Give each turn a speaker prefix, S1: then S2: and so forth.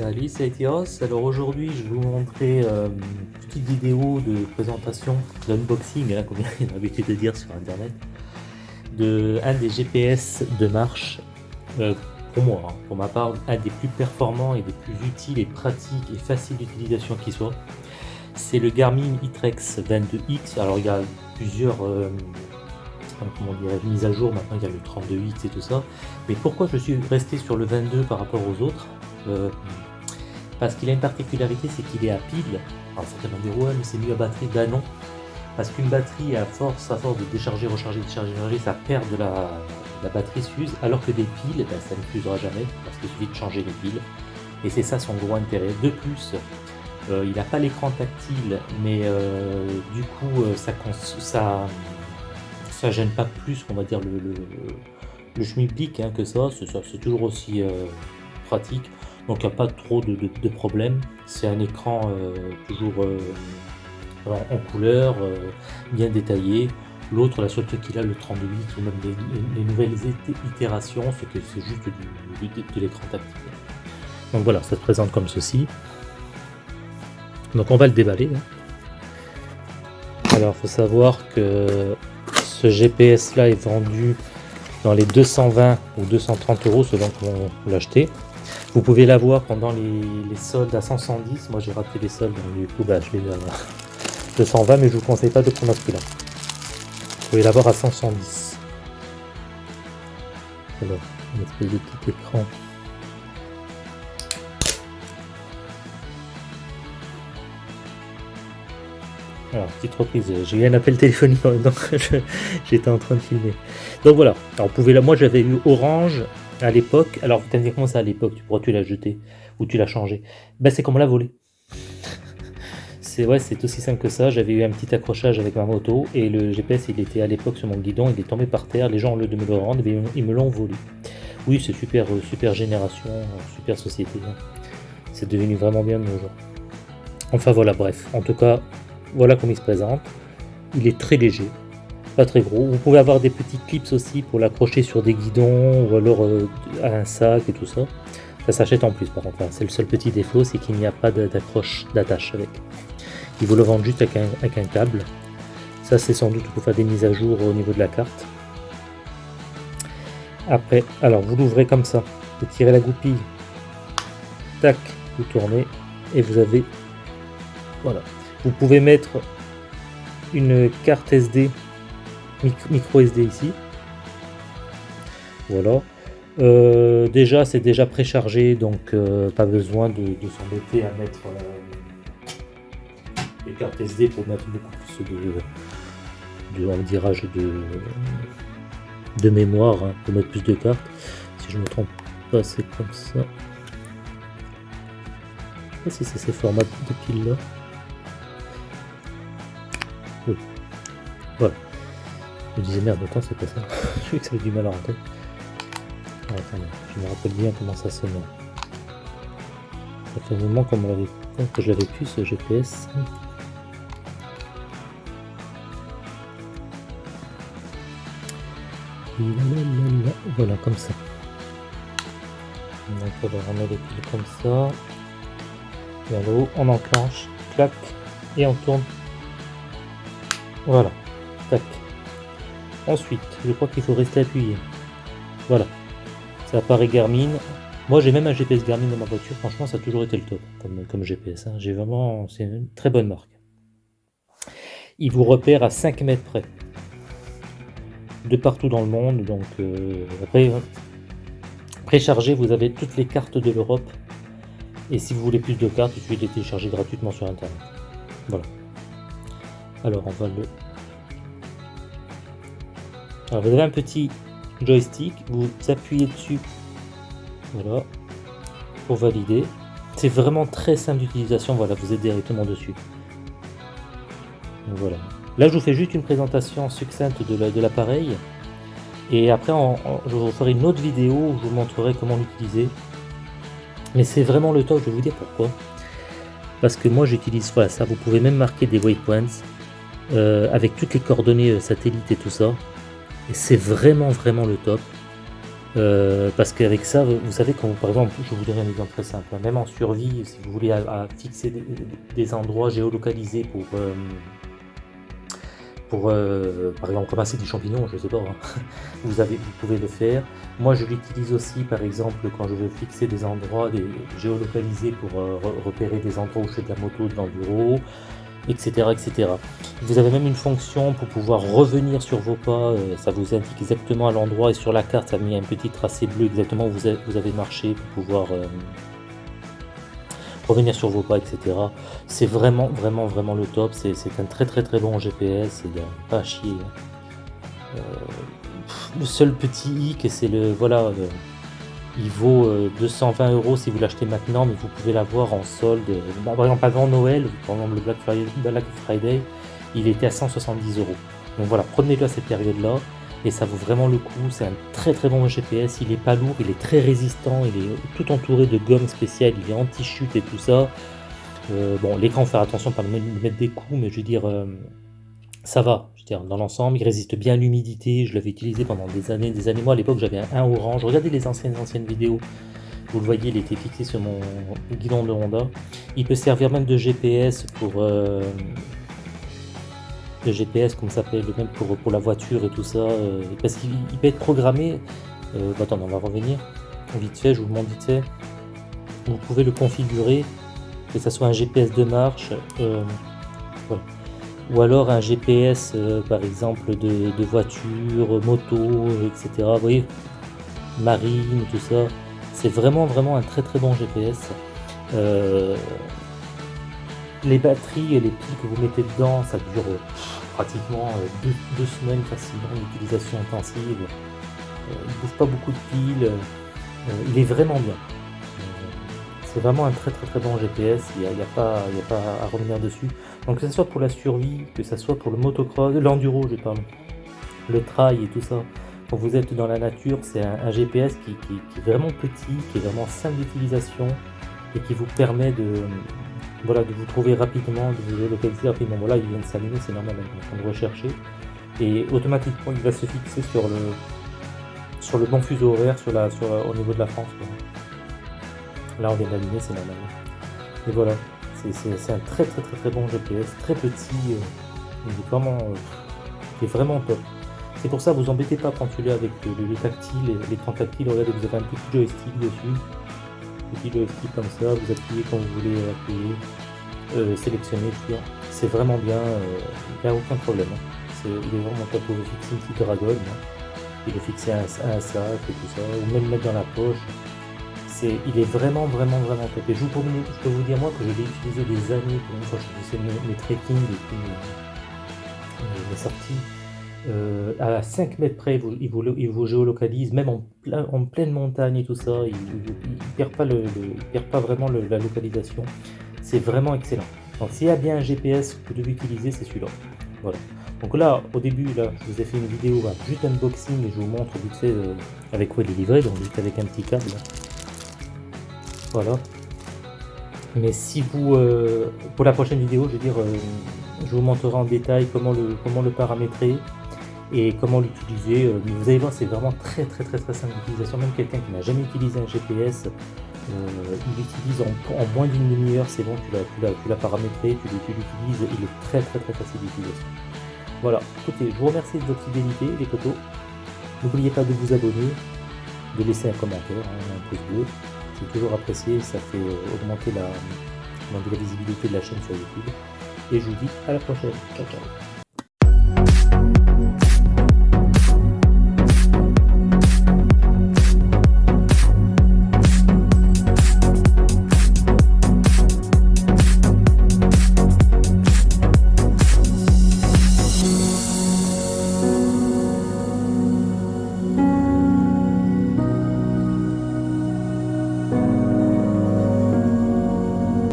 S1: Salut, c'est Etios. Alors aujourd'hui, je vais vous montrer euh, une petite vidéo de présentation, d'unboxing, hein, comme il a l'habitude de dire sur internet, de un des GPS de marche, euh, pour moi, hein, pour ma part, un des plus performants et des plus utiles et pratiques et faciles d'utilisation qui soit. C'est le Garmin iTrex 22X. Alors il y a plusieurs euh, mises à jour, maintenant il y a le 32X et tout ça. Mais pourquoi je suis resté sur le 22 par rapport aux autres? Euh, parce qu'il a une particularité, c'est qu'il est à pile. Alors certains vont dire ouais mais c'est mieux à batterie, ben non. Parce qu'une batterie à force, à force de décharger, recharger, décharger, recharger, ça perd de la, batterie s'use, alors que des piles, ben, ça ne fusera jamais, parce qu'il suffit de changer les piles. Et c'est ça son gros intérêt. De plus, euh, il n'a pas l'écran tactile, mais euh, du coup, euh, ça, ça, gêne pas plus, on va dire, le, le, schmilblick hein, que ça. C'est toujours aussi pratique. Donc il n'y a pas trop de, problèmes. C'est un écran toujours en couleur, bien détaillé. L'autre, la seule truc qu'il a, le 32 ou même les, nouvelles itérations, c'est que c'est juste du, de l'écran tactile. Donc voilà, ça se présente comme ceci. Donc on va le déballer. Hein. Alors faut savoir que ce GPS là est vendu dans les 220 ou 230 euros selon comment vous. Vous pouvez l'avoir pendant les, soldes à 110. Moi j'ai raté les soldes donc du coup bah, je l'ai à 220 mais je vous conseille pas de prendre ce prix là. Vous pouvez l'avoir à 110. Alors, une espèce de petit écran Alors, petite reprise, j'ai eu un appel téléphonique j'étais en train de filmer. Donc voilà, vous pouvez là, moi j'avais eu Orange à l'époque. Alors vous dire comment ça à l'époque, pourquoi tu l'as jeté ou tu l'as changé Ben c'est comme l'a volé. C'est ouais, aussi simple que ça. J'avais eu un petit accrochage avec ma moto et le GPS il était à l'époque sur mon guidon, il est tombé par terre. Les gens, au lieu de me le rendre, eh ils me l'ont volé. Oui, c'est super, euh, super génération, super société. Hein. C'est devenu vraiment bien de nos jours. Enfin voilà, bref. En tout cas, voilà comment il se présente. Il est très léger, pas très gros. Vous pouvez avoir des petits clips aussi pour l'accrocher sur des guidons ou alors euh, à un sac et tout ça. Ça s'achète en plus par contre. C'est le seul petit défaut, c'est qu'il n'y a pas d'accroche d'attache avec. Ils vous le vendent juste avec un, avec un câble. Ça c'est sans doute pour faire des mises à jour au niveau de la carte. Après, alors vous l'ouvrez comme ça. Vous tirez la goupille. Tac, vous tournez et vous avez voilà vous pouvez mettre une carte SD, micro SD ici. Voilà. Euh, déjà, c'est déjà préchargé, donc euh, pas besoin de, s'embêter à mettre les cartes SD pour mettre beaucoup plus de, de de, de mémoire, hein, pour mettre plus de cartes. Si je me trompe pas, c'est comme ça. Je sais pas si c'est ces formats de piles là. Je disais merde, attends, c'est pas ça. je que ça du mal à rentrer. Je me rappelle bien comment ça sonne. Ça fait un moment que je l'avais pu ce GPS. Voilà, comme ça. Donc on va remettre les piles comme ça. Et en haut, on enclenche, clac, et on tourne. Voilà. Ensuite, je crois qu'il faut rester appuyé. Voilà. Ça apparaît Garmin. Moi, j'ai même un GPS Garmin dans ma voiture. Franchement, ça a toujours été le top comme, comme GPS. Hein. J'ai vraiment... C'est une très bonne marque. Il vous repère à 5 mètres près. De partout dans le monde. Donc, euh, après, préchargé, vous avez toutes les cartes de l'Europe. Et si vous voulez plus de cartes, il suffit de les télécharger gratuitement sur Internet. Voilà. Alors, on va le alors vous avez un petit joystick, vous appuyez dessus, voilà, pour valider. C'est vraiment très simple d'utilisation, voilà, vous êtes directement dessus. voilà. Là je vous fais juste une présentation succincte de l'appareil. et après je vous ferai une autre vidéo où je vous montrerai comment l'utiliser. Mais c'est vraiment le top, je vais vous dire pourquoi. Parce que moi j'utilise voilà, ça, vous pouvez même marquer des waypoints euh, avec toutes les coordonnées euh, satellites et tout ça. Et c'est vraiment vraiment le top. Euh, parce qu'avec ça, vous savez, quand par exemple, je vous donner un exemple très simple, hein, même en survie, si vous voulez fixer des, endroits géolocalisés pour, euh, euh, par exemple, ramasser des champignons, je sais pas, hein, vous, avez, vous pouvez le faire. Moi, je l'utilise aussi, par exemple, quand je veux fixer des endroits géolocalisés pour repérer des endroits où je fais de la moto, de l'enduro, etc., etc. Vous avez même une fonction pour pouvoir revenir sur vos pas, euh, ça vous indique exactement à l'endroit et sur la carte ça met un petit tracé bleu exactement où vous avez, marché pour pouvoir euh, revenir sur vos pas, etc. C'est vraiment, vraiment, vraiment le top, c'est un très très très bon GPS, il n'y a pas à chier. Hein. Euh, le seul petit hic, c'est le, voilà, il vaut 220 euh, euros si vous l'achetez maintenant, mais vous pouvez l'avoir en solde. Bah, par exemple, avant Noël, pendant le Black Friday, il était à 170 euros. Donc voilà, prenez-le à cette période-là, et ça vaut vraiment le coup. C'est un très très bon GPS, il est pas lourd, il est très résistant, il est tout entouré de gomme spéciale, il est anti-chute et tout ça. Euh, bon, l'écran, faire attention pas lui mettre des coups, mais je veux dire, euh, ça va, dans l'ensemble, il résiste bien à l'humidité, je l'avais utilisé pendant des années, des années, moi à l'époque j'avais un, orange, regardez les anciennes anciennes vidéos, vous le voyez, il était fixé sur mon guidon de Honda, il peut servir même de GPS pour, euh, de GPS comme ça s'appelle, même pour, pour la voiture et tout ça, euh, parce qu'il peut être programmé, euh, bah, attends, on va revenir, vite fait, je vous le montre vite fait, vous pouvez le configurer, que ça soit un GPS de marche, voilà ou alors un GPS euh, par exemple de, voiture, moto, etc. Vous voyez, marine, tout ça. C'est vraiment vraiment un très très bon GPS. Euh, les batteries et les piles que vous mettez dedans, ça dure pratiquement euh, deux, semaines facilement d'utilisation intensive. il ne bouffe pas beaucoup de piles. il est vraiment bien. C'est vraiment un très très très bon GPS, il n'y a pas à revenir dessus. Donc que ce soit pour la survie, que ce soit pour le motocross, l'enduro je parle, le trail et tout ça, quand vous êtes dans la nature, c'est un, GPS qui, est vraiment petit, qui est vraiment simple d'utilisation et qui vous permet de, voilà, de vous trouver rapidement, de vous localiser rapidement. Voilà, il vient de s'allumer, c'est normal, on est en train de rechercher. Et automatiquement, il va se fixer sur le, sur le bon fuseau horaire au niveau de la France. Là, on vient d'allumer, c'est normal. Et voilà, c'est un très très très très bon GPS, très petit, euh, il, est vraiment, euh, vraiment top. C'est pour ça, vous embêtez pas quand tu l'as avec le, tactile, l'écran tactile, regardez, vous avez un petit joystick dessus, petit joystick comme ça, vous appuyez quand vous voulez appuyer, euh, sélectionner, c'est vraiment bien, il n'y a aucun problème. Hein. il est vraiment top, vous fixer une petite dragonne, hein. il est fixé à un sac et tout ça, ou même mettre dans la poche, il est vraiment, vraiment, vraiment top. Et je, peux vous dire, moi, que je l'ai utilisé des années, pour une fois je faisais mes, mes trekking depuis mes, sorties. Euh, à 5 mètres près, il vous, il vous, géolocalise, même en, plein, en, pleine montagne et tout ça, il ne perd, pas le, perd pas vraiment la localisation. C'est vraiment excellent. Donc s'il y a bien un GPS que vous devez utiliser, c'est celui-là. Voilà. Donc là, au début, là, je vous ai fait une vidéo, juste unboxing, et je vous montre vite fait euh, avec quoi il est livré, donc juste avec un petit câble. Voilà. Mais si vous, euh, pour la prochaine vidéo, je veux dire, euh, je vous montrerai en détail comment le, comment le paramétrer et comment l'utiliser. Euh, vous allez voir, c'est vraiment très très très très simple d'utilisation. Même quelqu'un qui n'a jamais utilisé un GPS, il l'utilise en, moins d'une demi-heure, c'est bon, tu l'as paramétré, tu l'utilises, il est très très très facile d'utilisation. Voilà, écoutez, je vous remercie de votre fidélité, les photos. N'oubliez pas de vous abonner, de laisser un commentaire, hein, un pouce bleu toujours apprécié, ça fait augmenter la, la visibilité de la chaîne sur YouTube. Et je vous dis à la prochaine. Ciao ciao